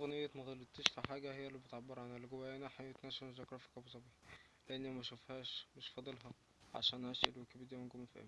أغنية مغلطتش في حاجة هي اللي بتعبر عن اللي جوايا. ناحية ناشونال جيوغرافيك ابو ظبي لأني مشوفهاش مش فاضلها عشان اعيش الويكيبيديا ونجوم اف ام